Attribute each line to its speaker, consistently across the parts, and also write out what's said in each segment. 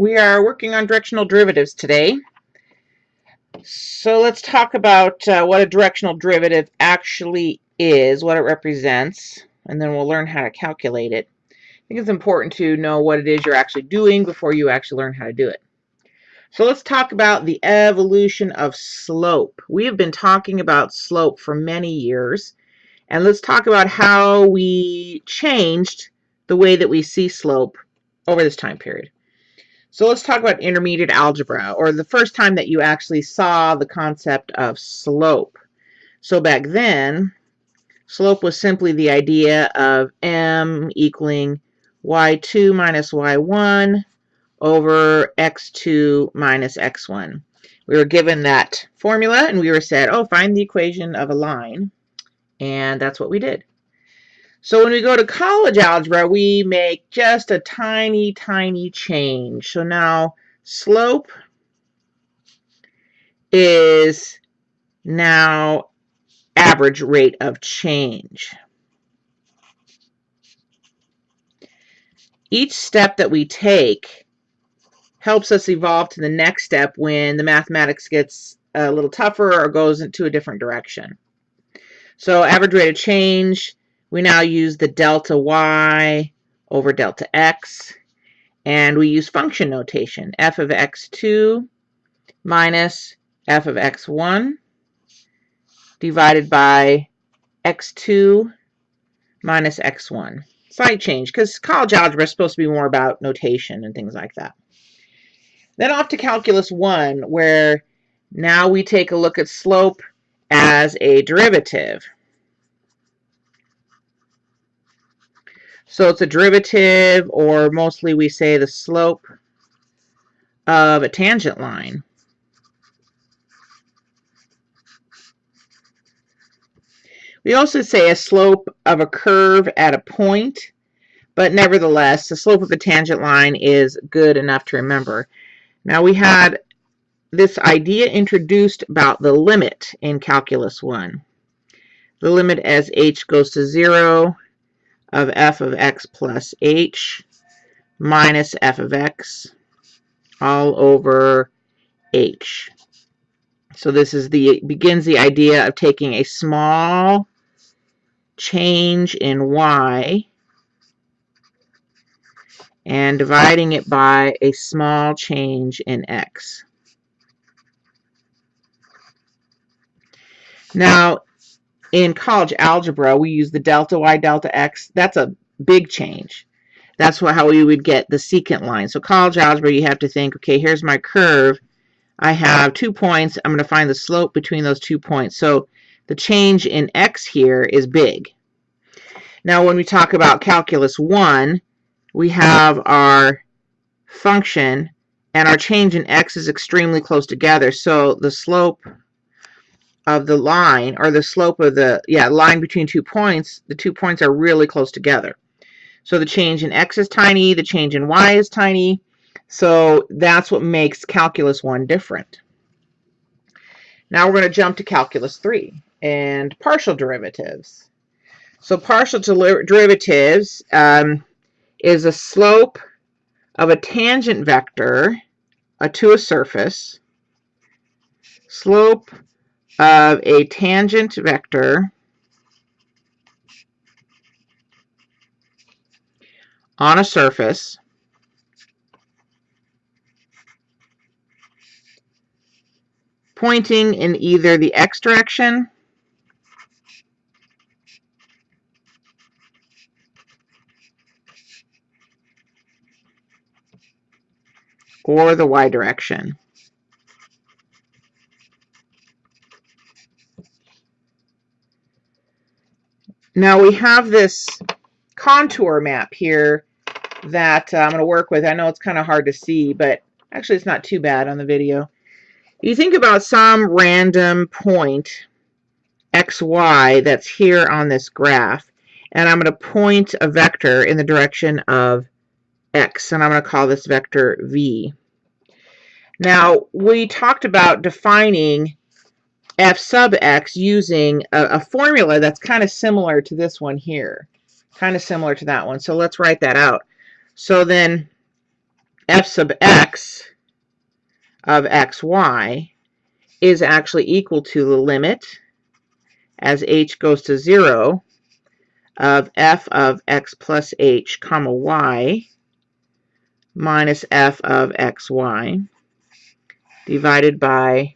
Speaker 1: We are working on directional derivatives today. So let's talk about uh, what a directional derivative actually is, what it represents, and then we'll learn how to calculate it. I think it's important to know what it is you're actually doing before you actually learn how to do it. So let's talk about the evolution of slope. We have been talking about slope for many years, and let's talk about how we changed the way that we see slope over this time period. So let's talk about intermediate algebra, or the first time that you actually saw the concept of slope. So back then, slope was simply the idea of m equaling y2 minus y1 over x2 minus x1. We were given that formula and we were said, oh, find the equation of a line. And that's what we did. So when we go to college algebra, we make just a tiny, tiny change. So now slope is now average rate of change. Each step that we take helps us evolve to the next step when the mathematics gets a little tougher or goes into a different direction. So average rate of change we now use the delta y over delta x, and we use function notation, f of x2 minus f of x1 divided by x2 minus x1. Slight change, because college algebra is supposed to be more about notation and things like that. Then off to calculus 1, where now we take a look at slope as a derivative. So it's a derivative, or mostly we say the slope of a tangent line. We also say a slope of a curve at a point, but nevertheless, the slope of a tangent line is good enough to remember. Now we had this idea introduced about the limit in Calculus 1. The limit as h goes to 0 of f of x plus h minus f of x all over h. So this is the begins the idea of taking a small change in y and dividing it by a small change in x. Now, in college algebra, we use the delta y delta x. That's a big change. That's how we would get the secant line. So college algebra, you have to think, okay, here's my curve. I have two points. I'm going to find the slope between those two points. So the change in x here is big. Now, when we talk about calculus 1, we have our function, and our change in x is extremely close together. So the slope of the line or the slope of the yeah line between two points the two points are really close together. So the change in x is tiny the change in y is tiny. So that's what makes calculus 1 different. Now we're going to jump to calculus 3 and partial derivatives. So partial derivatives um, is a slope of a tangent vector uh, to a surface slope of a tangent vector on a surface pointing in either the x direction or the y direction. Now we have this contour map here that uh, I'm going to work with. I know it's kind of hard to see, but actually it's not too bad on the video. You think about some random point, xy, that's here on this graph, and I'm going to point a vector in the direction of x, and I'm going to call this vector v. Now, we talked about defining f sub x using a, a formula that's kind of similar to this one here. Kind of similar to that one. So let's write that out. So then f sub x of xy is actually equal to the limit as h goes to 0 of f of x plus h comma y minus f of xy divided by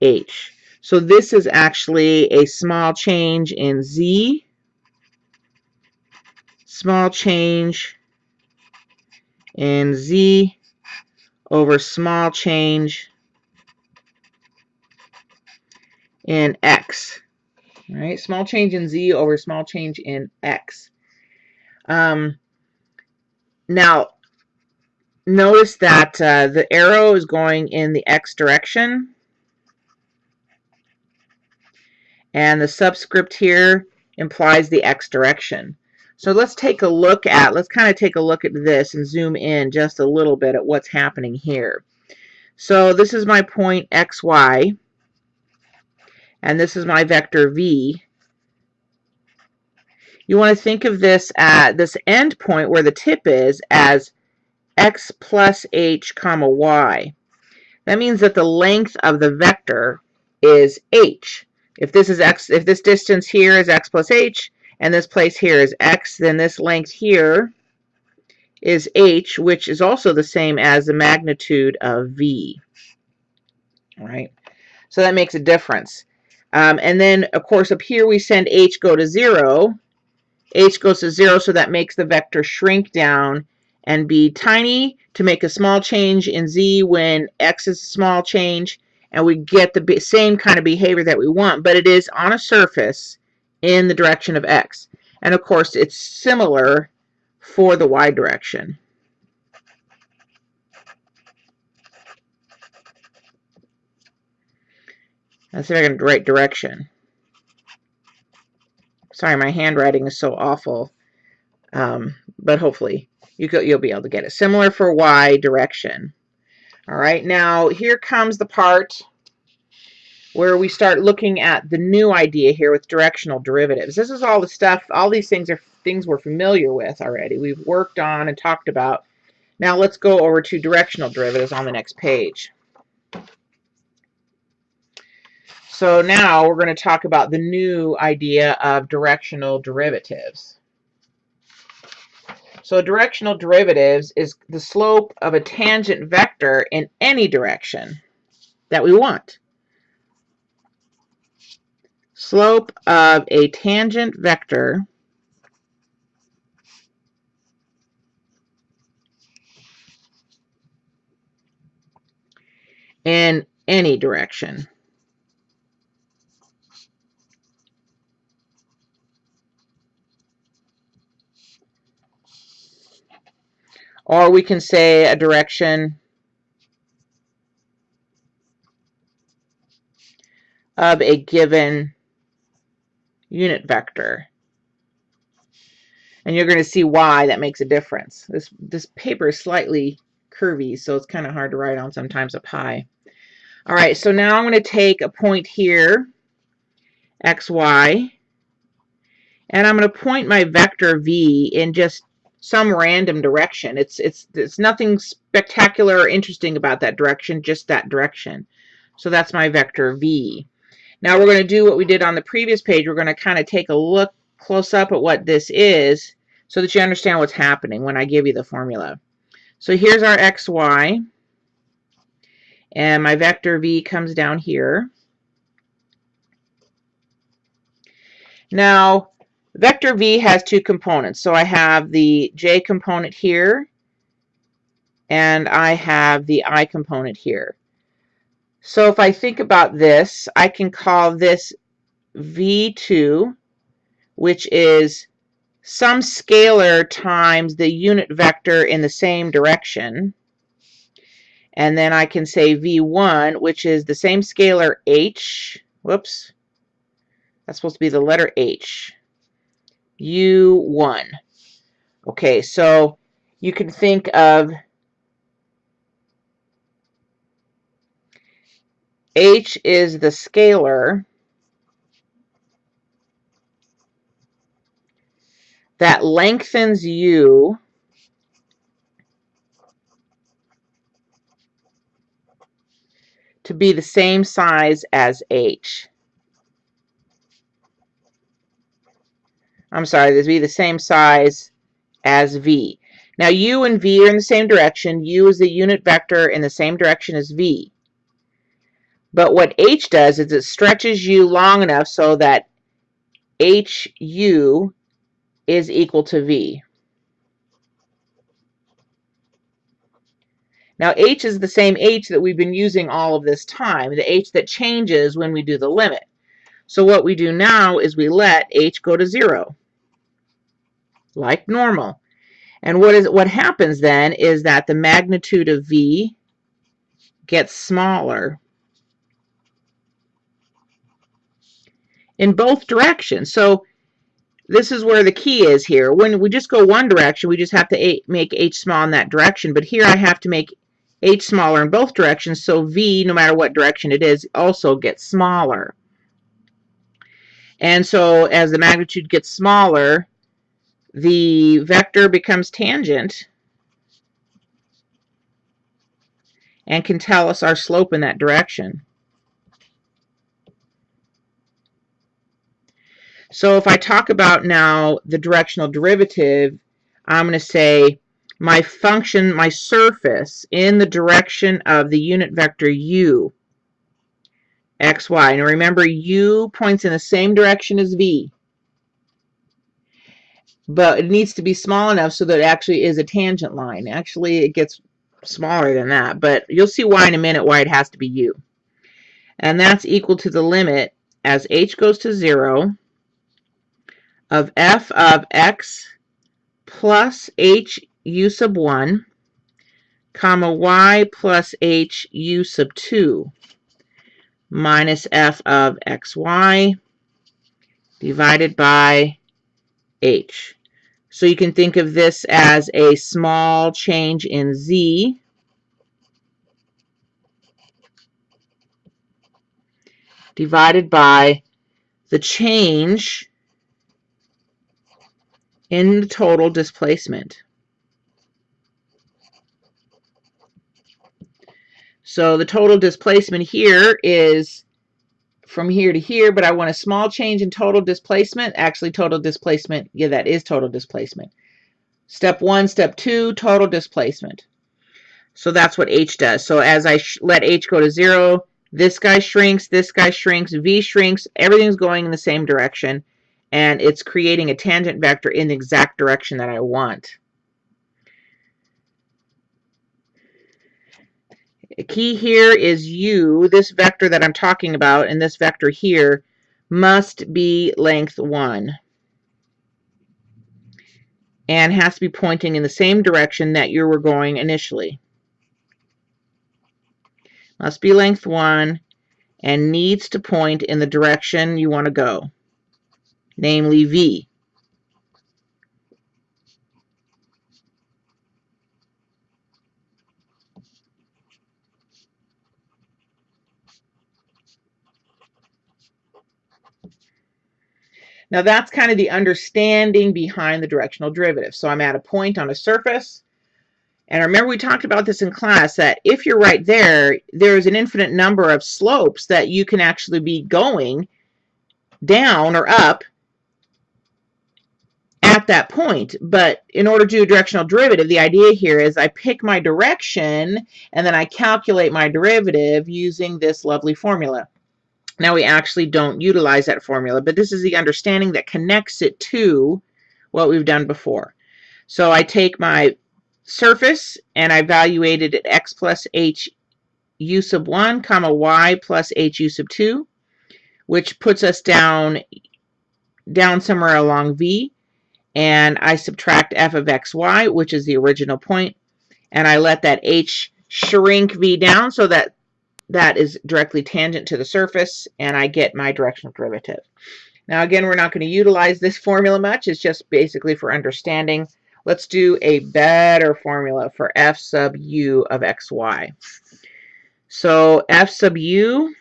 Speaker 1: h. So this is actually a small change in z, small change in z over small change in x. Right, small change in z over small change in x. Um, now, notice that uh, the arrow is going in the x direction. And the subscript here implies the x direction. So let's take a look at, let's kind of take a look at this and zoom in just a little bit at what's happening here. So this is my point xy, and this is my vector v. You want to think of this at this end point where the tip is as x plus h comma y. That means that the length of the vector is h. If this is x, if this distance here is x plus h, and this place here is x, then this length here is h, which is also the same as the magnitude of v. Right, so that makes a difference. Um, and then, of course, up here we send h go to 0. h goes to 0, so that makes the vector shrink down and be tiny to make a small change in z when x is a small change, and we get the same kind of behavior that we want, but it is on a surface in the direction of x. And of course, it's similar for the y direction. Let's see if I can right direction. Sorry, my handwriting is so awful. Um, but hopefully you go, you'll be able to get it. Similar for y direction. All right, now here comes the part where we start looking at the new idea here with directional derivatives. This is all the stuff, all these things are things we're familiar with already. We've worked on and talked about. Now let's go over to directional derivatives on the next page. So now we're going to talk about the new idea of directional derivatives. So directional derivatives is the slope of a tangent vector in any direction that we want slope of a tangent vector in any direction. Or we can say a direction of a given unit vector. And you're going to see why that makes a difference. This, this paper is slightly curvy, so it's kind of hard to write on sometimes up high. All right, so now I'm going to take a point here, xy, and I'm going to point my vector v in just some random direction. It's, it's, it's nothing spectacular or interesting about that direction, just that direction. So that's my vector v. Now we're going to do what we did on the previous page. We're going to kind of take a look close up at what this is so that you understand what's happening when I give you the formula. So here's our xy. And my vector v comes down here. Now, vector v has two components. So I have the j component here, and I have the i component here. So if I think about this, I can call this V2, which is some scalar times the unit vector in the same direction. And then I can say V1, which is the same scalar H. Whoops. That's supposed to be the letter H. U1. Okay, so you can think of H is the scalar that lengthens U to be the same size as H. I'm sorry, this be the same size as v. Now u and v are in the same direction. u is the unit vector in the same direction as v. But what h does is it stretches u long enough so that hu is equal to v. Now h is the same h that we've been using all of this time, the h that changes when we do the limit. So what we do now is we let h go to 0, like normal. And what is what happens then is that the magnitude of v gets smaller in both directions. So this is where the key is here. When we just go one direction, we just have to make h small in that direction. But here I have to make h smaller in both directions, so v, no matter what direction it is, also gets smaller. And so as the magnitude gets smaller, the vector becomes tangent and can tell us our slope in that direction. So if I talk about now the directional derivative, I'm going to say my function, my surface in the direction of the unit vector u, x, y. Now remember, u points in the same direction as v. But it needs to be small enough so that it actually is a tangent line. Actually, it gets smaller than that, but you'll see why in a minute why it has to be u. And that's equal to the limit as h goes to 0 of f of x plus h u sub 1 comma y plus h u sub 2 minus f of xy divided by h. So you can think of this as a small change in z divided by the change in the total displacement. So the total displacement here is from here to here, but I want a small change in total displacement. Actually, total displacement, yeah, that is total displacement. Step one, step two, total displacement. So that's what H does. So as I let H go to zero, this guy shrinks, this guy shrinks, V shrinks, everything's going in the same direction, and it's creating a tangent vector in the exact direction that I want. A key here is u, this vector that I'm talking about, and this vector here must be length 1 and has to be pointing in the same direction that you were going initially. Must be length 1 and needs to point in the direction you want to go, namely V. Now that's kind of the understanding behind the directional derivative. So I'm at a point on a surface. And remember we talked about this in class that if you're right there, there's an infinite number of slopes that you can actually be going down or up at that point. But in order to do a directional derivative, the idea here is I pick my direction and then I calculate my derivative using this lovely formula. Now we actually don't utilize that formula, but this is the understanding that connects it to what we've done before. So I take my surface and I evaluate it at x plus h u sub 1 comma y plus h u sub 2, which puts us down, down somewhere along v. And I subtract f of xy, which is the original point, and I let that h shrink v down so that that is directly tangent to the surface, and I get my directional derivative. Now, again, we're not going to utilize this formula much. It's just basically for understanding. Let's do a better formula for f sub u of xy. So f sub u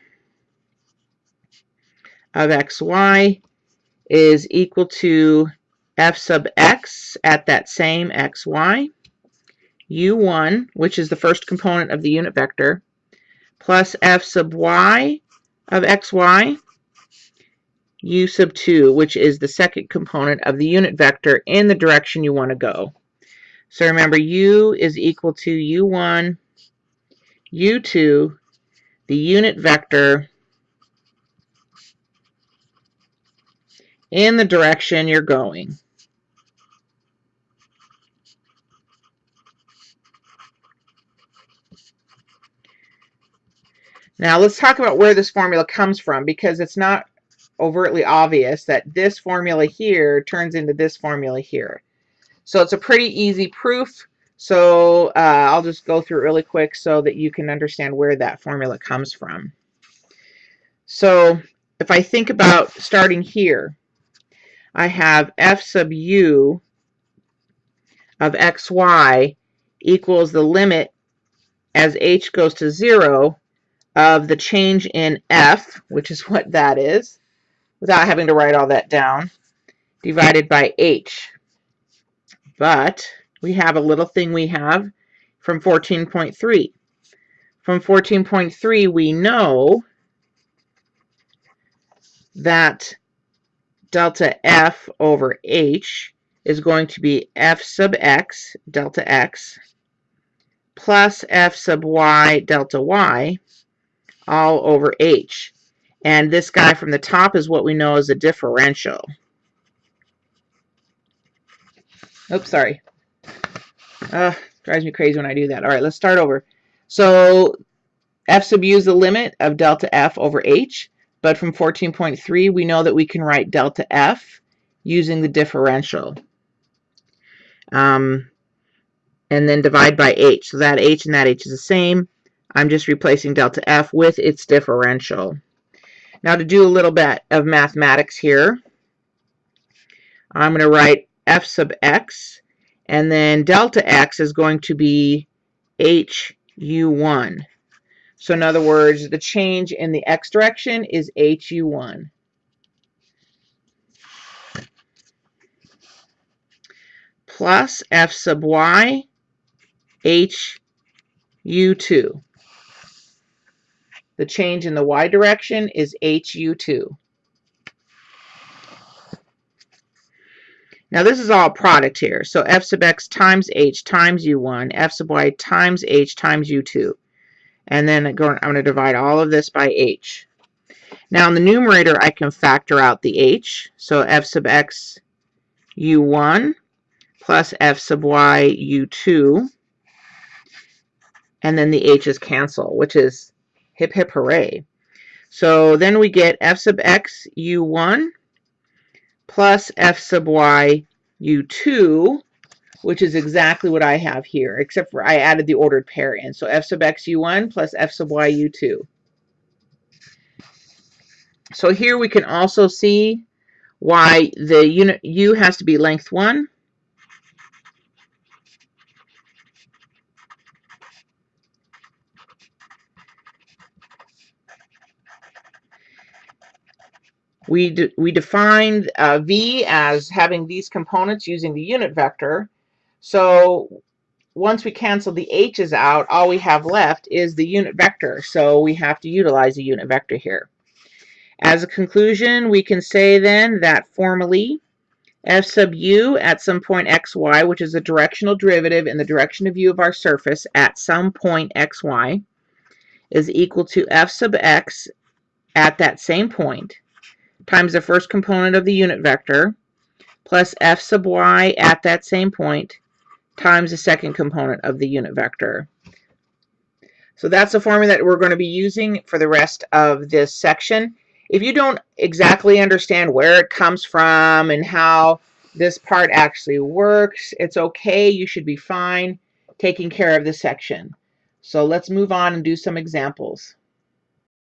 Speaker 1: of xy is equal to f sub x at that same xy, u1, which is the first component of the unit vector, plus f sub y of xy u sub 2, which is the second component of the unit vector in the direction you want to go. So remember, u is equal to u1, u2, the unit vector in the direction you're going. Now let's talk about where this formula comes from because it's not overtly obvious that this formula here turns into this formula here. So it's a pretty easy proof. So uh, I'll just go through it really quick so that you can understand where that formula comes from. So if I think about starting here, I have f sub u of xy equals the limit as h goes to 0 of the change in f, which is what that is, without having to write all that down, divided by h. But we have a little thing we have from 14.3. From 14.3, we know that delta f over h is going to be f sub x, delta x, plus f sub y, delta y, all over h. And this guy from the top is what we know as a differential. Oops, sorry. Uh, drives me crazy when I do that. All right, let's start over. So f sub u is the limit of delta f over h. But from 14.3, we know that we can write delta f using the differential. Um, and then divide by h. So that h and that h is the same. I'm just replacing delta f with its differential. Now to do a little bit of mathematics here, I'm going to write f sub x, and then delta x is going to be hu1. So in other words, the change in the x direction is hu1. Plus f sub y, hu2. The change in the y direction is HU2. Now this is all product here. So f sub x times h times u1, f sub y times h times u2. And then I'm going to divide all of this by h. Now in the numerator I can factor out the h. So f sub x u1 plus f sub y u2. And then the h's cancel, which is Hip hip hooray. So then we get f sub x u1 plus f sub y u2, which is exactly what I have here, except for I added the ordered pair in. So f sub x u1 plus f sub y u2. So here we can also see why the unit u has to be length 1 We, de we defined uh, V as having these components using the unit vector. So once we cancel the h's out, all we have left is the unit vector. So we have to utilize the unit vector here. As a conclusion, we can say then that formally f sub u at some point xy, which is a directional derivative in the direction of u of our surface at some point xy, is equal to f sub x at that same point times the first component of the unit vector plus f sub y at that same point times the second component of the unit vector. So that's the formula that we're going to be using for the rest of this section. If you don't exactly understand where it comes from and how this part actually works, it's okay. You should be fine taking care of this section. So let's move on and do some examples.